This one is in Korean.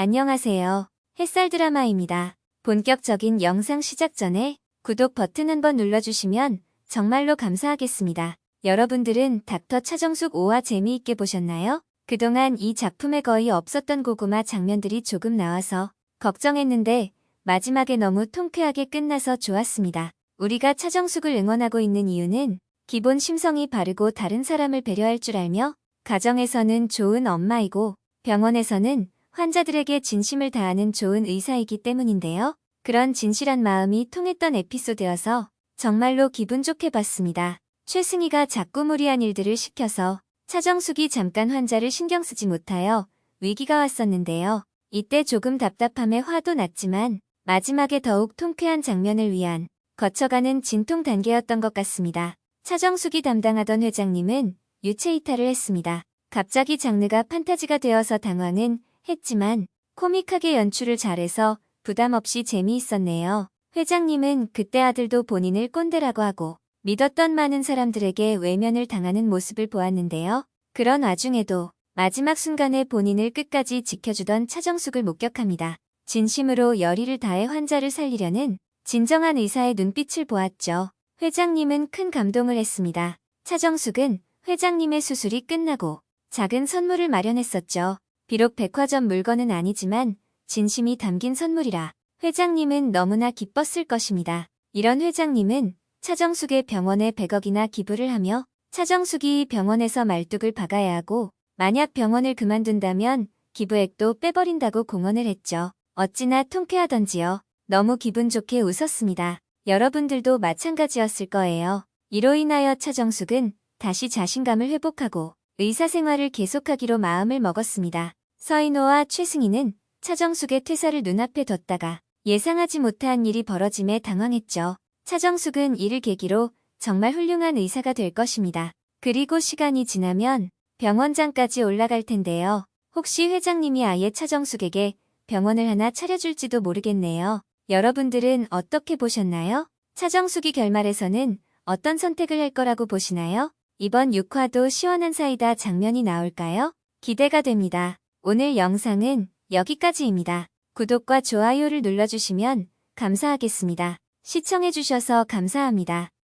안녕하세요. 햇살 드라마입니다. 본격적인 영상 시작 전에 구독 버튼 한번 눌러주시면 정말로 감사하겠습니다. 여러분들은 닥터 차정숙 5화 재미있게 보셨나요? 그동안 이 작품에 거의 없었던 고구마 장면들이 조금 나와서 걱정했는데 마지막에 너무 통쾌하게 끝나서 좋았습니다. 우리가 차정숙을 응원하고 있는 이유는 기본 심성이 바르고 다른 사람을 배려할 줄 알며 가정에서는 좋은 엄마이고 병원에서는 환자들에게 진심을 다하는 좋은 의사이기 때문인데요. 그런 진실한 마음이 통했던 에피소드여서 정말로 기분 좋게 봤습니다. 최승희가 자꾸 무리한 일들을 시켜서 차정숙이 잠깐 환자를 신경 쓰지 못하여 위기가 왔었는데요. 이때 조금 답답함에 화도 났지만 마지막에 더욱 통쾌한 장면을 위한 거쳐가는 진통 단계였던 것 같습니다. 차정숙이 담당하던 회장님은 유체 이탈을 했습니다. 갑자기 장르가 판타지가 되어서 당황은 했지만 코믹하게 연출을 잘해서 부담 없이 재미있었네요. 회장님은 그때 아들도 본인을 꼰대라고 하고 믿었던 많은 사람들에게 외면을 당하는 모습을 보았는데요. 그런 와중에도 마지막 순간에 본인을 끝까지 지켜주던 차정숙을 목격합니다. 진심으로 열의를 다해 환자를 살리려는 진정한 의사의 눈빛을 보았죠. 회장님은 큰 감동을 했습니다. 차정숙은 회장님의 수술이 끝나고 작은 선물을 마련했었죠. 비록 백화점 물건은 아니지만 진심이 담긴 선물이라 회장님은 너무나 기뻤을 것입니다. 이런 회장님은 차정숙의 병원에 100억이나 기부를 하며 차정숙이 병원에서 말뚝을 박아야 하고 만약 병원을 그만둔다면 기부액도 빼버린다고 공언을 했죠. 어찌나 통쾌하던지요. 너무 기분 좋게 웃었습니다. 여러분들도 마찬가지였을 거예요. 이로 인하여 차정숙은 다시 자신감을 회복하고 의사생활을 계속하기로 마음을 먹었습니다. 서인호와 최승희는 차정숙의 퇴사를 눈앞에 뒀다가 예상하지 못한 일이 벌어짐에 당황했죠. 차정숙은 이를 계기로 정말 훌륭한 의사가 될 것입니다. 그리고 시간이 지나면 병원장까지 올라갈 텐데요. 혹시 회장님이 아예 차정숙에게 병원을 하나 차려줄지도 모르겠네요. 여러분들은 어떻게 보셨나요? 차정숙이 결말에서는 어떤 선택을 할 거라고 보시나요? 이번 6화도 시원한 사이다 장면이 나올까요? 기대가 됩니다. 오늘 영상은 여기까지입니다. 구독과 좋아요를 눌러주시면 감사하겠습니다. 시청해주셔서 감사합니다.